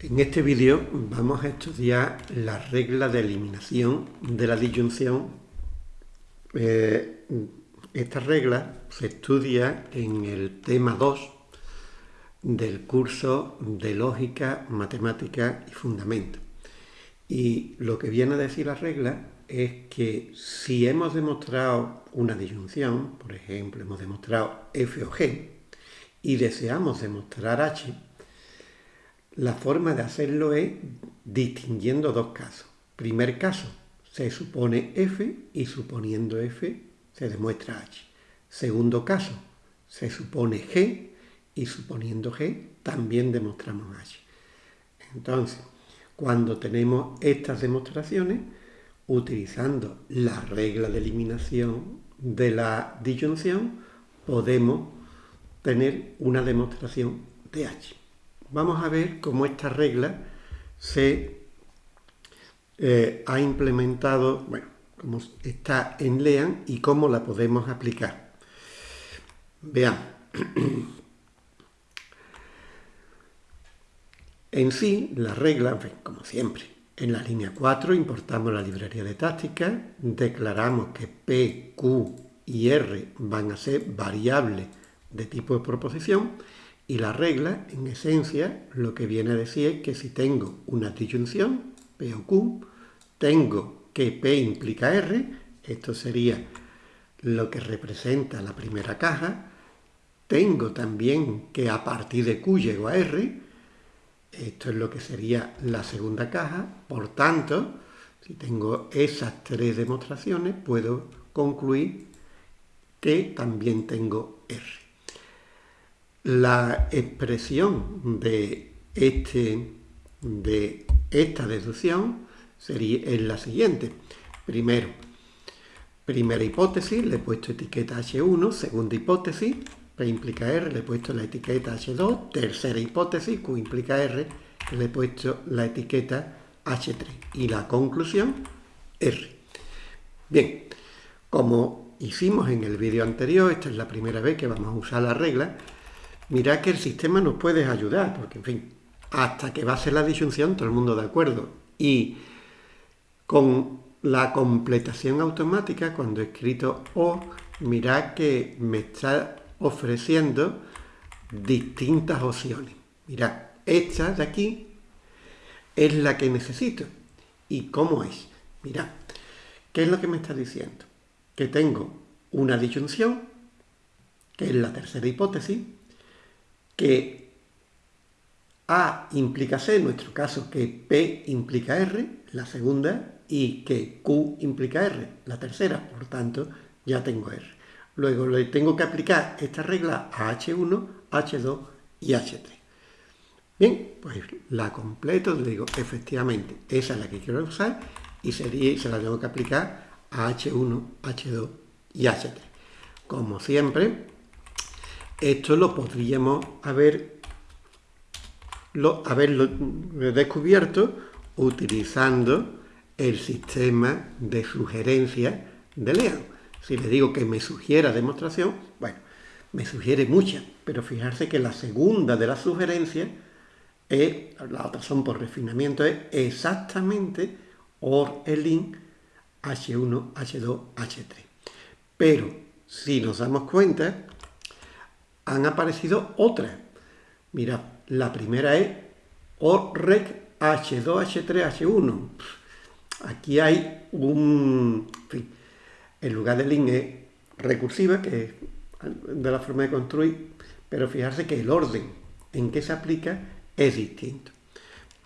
En este vídeo vamos a estudiar la regla de eliminación de la disyunción. Eh, esta regla se estudia en el tema 2 del curso de Lógica, Matemática y Fundamento. Y lo que viene a decir la regla es que si hemos demostrado una disyunción, por ejemplo, hemos demostrado f o g, y deseamos demostrar h, la forma de hacerlo es distinguiendo dos casos. Primer caso, se supone f y suponiendo f se demuestra h. Segundo caso, se supone g y suponiendo g también demostramos h. Entonces, cuando tenemos estas demostraciones, utilizando la regla de eliminación de la disyunción, podemos tener una demostración de h vamos a ver cómo esta regla se eh, ha implementado, bueno, cómo está en LEAN y cómo la podemos aplicar. Veamos. En sí, la regla, como siempre, en la línea 4 importamos la librería de táctica, declaramos que P, Q y R van a ser variables de tipo de proposición y la regla, en esencia, lo que viene a decir es que si tengo una disyunción, P o Q, tengo que P implica R, esto sería lo que representa la primera caja, tengo también que a partir de Q llego a R, esto es lo que sería la segunda caja, por tanto, si tengo esas tres demostraciones, puedo concluir que también tengo R. La expresión de, este, de esta deducción sería, es la siguiente. Primero, primera hipótesis, le he puesto etiqueta H1. Segunda hipótesis, P implica R, le he puesto la etiqueta H2. Tercera hipótesis, Q implica R, le he puesto la etiqueta H3. Y la conclusión, R. Bien, como hicimos en el vídeo anterior, esta es la primera vez que vamos a usar la regla, Mirad que el sistema nos puede ayudar, porque en fin, hasta que va a ser la disyunción, todo el mundo de acuerdo. Y con la completación automática, cuando he escrito O, mirad que me está ofreciendo distintas opciones. Mirad, esta de aquí es la que necesito. ¿Y cómo es? Mirad, ¿qué es lo que me está diciendo? Que tengo una disyunción, que es la tercera hipótesis, que A implica C, en nuestro caso que P implica R, la segunda, y que Q implica R, la tercera, por tanto ya tengo R. Luego le tengo que aplicar esta regla a H1, H2 y H3. Bien, pues la completo, le digo, efectivamente, esa es la que quiero usar y sería, se la tengo que aplicar a H1, H2 y H3. Como siempre, esto lo podríamos haber haberlo descubierto utilizando el sistema de sugerencia de Lean. Si le digo que me sugiera demostración, bueno, me sugiere muchas, pero fijarse que la segunda de las sugerencias es, la otra son por refinamiento, es exactamente OR ELIN H1, H2, H3. Pero si nos damos cuenta, han aparecido otras. Mira, la primera es OREC H2H3H1. Aquí hay un... En, lugar de link es recursiva, que es de la forma de construir, pero fijarse que el orden en que se aplica es distinto.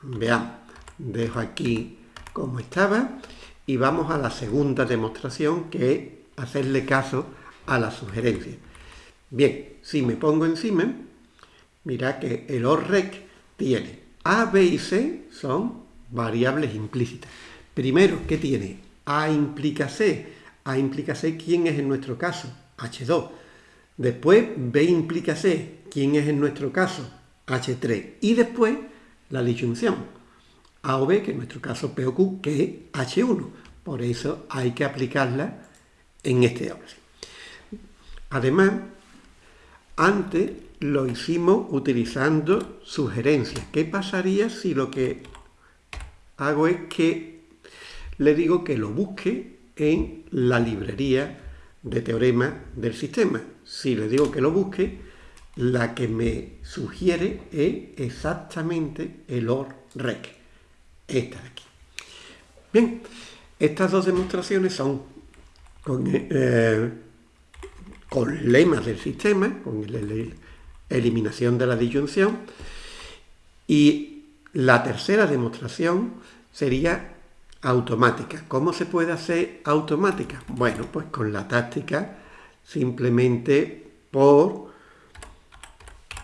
Veamos, dejo aquí como estaba y vamos a la segunda demostración que es hacerle caso a la sugerencia. Bien, si me pongo encima, mira que el ORREC tiene A, B y C son variables implícitas. Primero, ¿qué tiene? A implica C. A implica C, ¿quién es en nuestro caso? H2. Después, B implica C. ¿Quién es en nuestro caso? H3. Y después, la disyunción. A o B, que en nuestro caso P o Q, que es H1. Por eso hay que aplicarla en este orden. Además, antes lo hicimos utilizando sugerencias. ¿Qué pasaría si lo que hago es que le digo que lo busque en la librería de teorema del sistema? Si le digo que lo busque, la que me sugiere es exactamente el OR rec, esta de aquí. Bien, estas dos demostraciones son con, eh, con lemas del sistema, con la eliminación de la disyunción, y la tercera demostración sería automática. ¿Cómo se puede hacer automática? Bueno, pues con la táctica simplemente por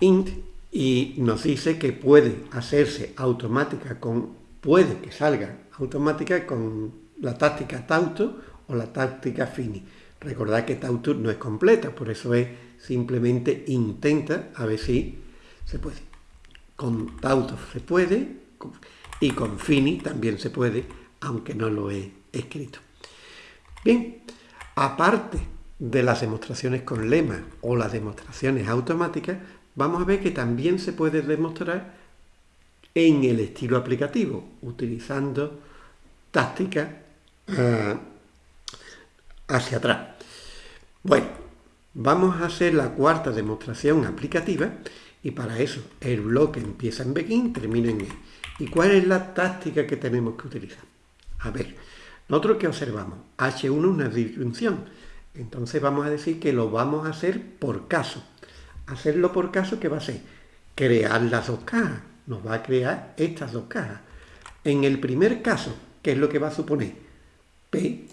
int y nos dice que puede hacerse automática con, puede que salga automática con la táctica tauto o la táctica fini. Recordad que tauto no es completa, por eso es simplemente intenta a ver si se puede. Con tauto se puede y con fini también se puede, aunque no lo he escrito. Bien, aparte de las demostraciones con lema o las demostraciones automáticas, vamos a ver que también se puede demostrar en el estilo aplicativo, utilizando tácticas ah, hacia atrás. Bueno, vamos a hacer la cuarta demostración aplicativa y para eso el bloque empieza en begin, termina en e. ¿Y cuál es la táctica que tenemos que utilizar? A ver, nosotros que observamos, H1 es una disyunción, entonces vamos a decir que lo vamos a hacer por caso. Hacerlo por caso, ¿qué va a ser? Crear las dos cajas. Nos va a crear estas dos cajas. En el primer caso, ¿qué es lo que va a suponer? P.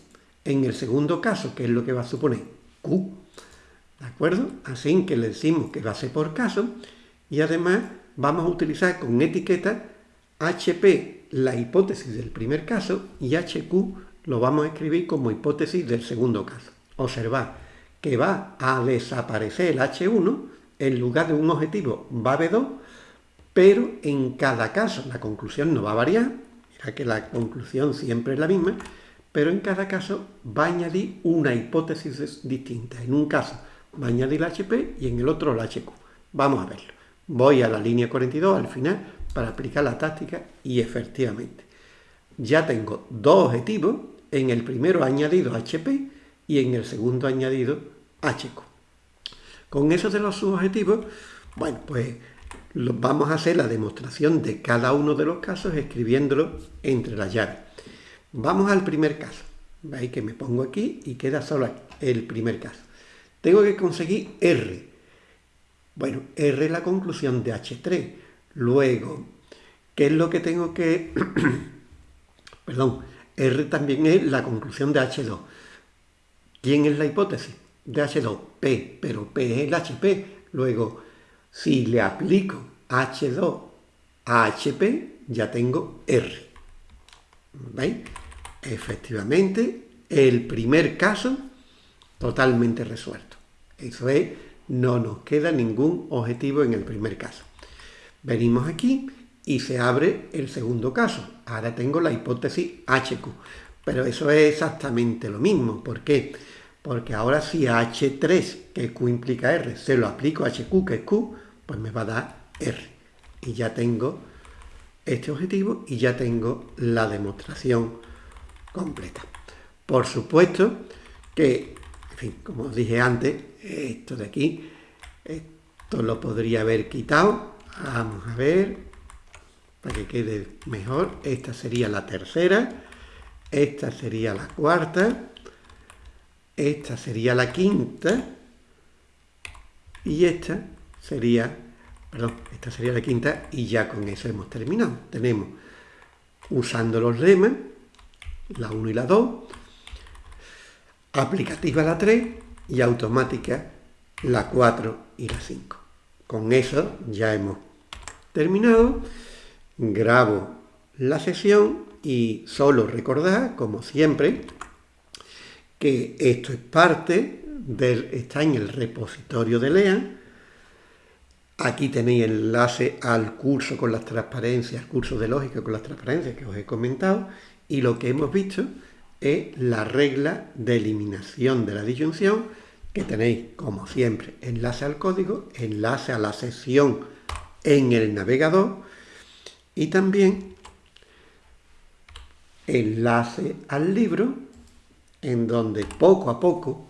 En el segundo caso, ¿qué es lo que va a suponer? Q. ¿De acuerdo? Así que le decimos que va a ser por caso y además vamos a utilizar con etiqueta HP la hipótesis del primer caso y HQ lo vamos a escribir como hipótesis del segundo caso. Observad que va a desaparecer el H1 en lugar de un objetivo va a haber dos, pero en cada caso la conclusión no va a variar, mira que la conclusión siempre es la misma, pero en cada caso va a añadir una hipótesis distinta. En un caso va a añadir el HP y en el otro el HQ. Vamos a verlo. Voy a la línea 42 al final para aplicar la táctica y efectivamente ya tengo dos objetivos, en el primero añadido HP y en el segundo añadido HQ. Con esos de los subobjetivos, bueno, pues vamos a hacer la demostración de cada uno de los casos escribiéndolo entre las llaves. Vamos al primer caso. Veis que me pongo aquí y queda solo el primer caso. Tengo que conseguir R. Bueno, R es la conclusión de H3. Luego, ¿qué es lo que tengo que...? Perdón, R también es la conclusión de H2. ¿Quién es la hipótesis? de H2, P, pero P es el HP. Luego, si le aplico H2 a HP, ya tengo R. ¿Veis? Efectivamente, el primer caso totalmente resuelto. Eso es, no nos queda ningún objetivo en el primer caso. Venimos aquí y se abre el segundo caso. Ahora tengo la hipótesis HQ. Pero eso es exactamente lo mismo. ¿Por qué? porque ahora si a H3, que Q implica R, se lo aplico a HQ, que es Q, pues me va a dar R. Y ya tengo este objetivo y ya tengo la demostración completa. Por supuesto que, en fin, como os dije antes, esto de aquí, esto lo podría haber quitado. Vamos a ver, para que quede mejor. Esta sería la tercera, esta sería la cuarta, esta sería la quinta y esta sería, perdón, esta sería la quinta y ya con eso hemos terminado. Tenemos, usando los lemas, la 1 y la 2, aplicativa la 3 y automática la 4 y la 5. Con eso ya hemos terminado. Grabo la sesión y solo recordad, como siempre, que esto es parte del, está en el repositorio de LEAN. Aquí tenéis enlace al curso con las transparencias, al curso de lógica con las transparencias que os he comentado. Y lo que hemos visto es la regla de eliminación de la disyunción que tenéis, como siempre, enlace al código, enlace a la sesión en el navegador y también enlace al libro en donde poco a poco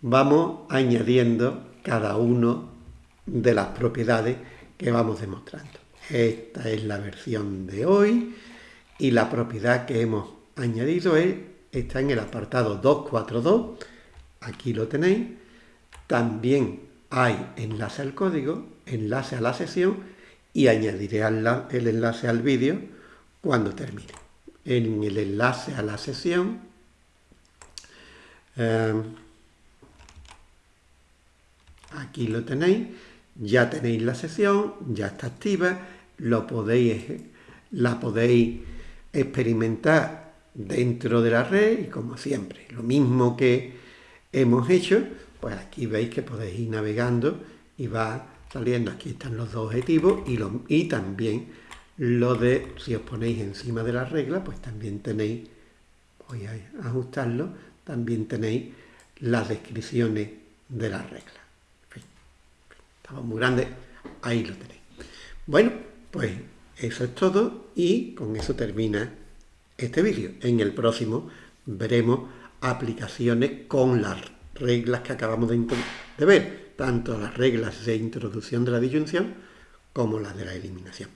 vamos añadiendo cada uno de las propiedades que vamos demostrando. Esta es la versión de hoy y la propiedad que hemos añadido es, está en el apartado 242, aquí lo tenéis, también hay enlace al código, enlace a la sesión y añadiré el enlace al vídeo cuando termine. En el enlace a la sesión, eh, aquí lo tenéis, ya tenéis la sesión, ya está activa, lo podéis, la podéis experimentar dentro de la red y como siempre, lo mismo que hemos hecho, pues aquí veis que podéis ir navegando y va saliendo, aquí están los dos objetivos y, lo, y también lo de, si os ponéis encima de la regla, pues también tenéis, voy a ajustarlo, también tenéis las descripciones de la regla. Estaba muy grande, ahí lo tenéis. Bueno, pues eso es todo y con eso termina este vídeo. En el próximo veremos aplicaciones con las reglas que acabamos de, de ver, tanto las reglas de introducción de la disyunción como las de la eliminación.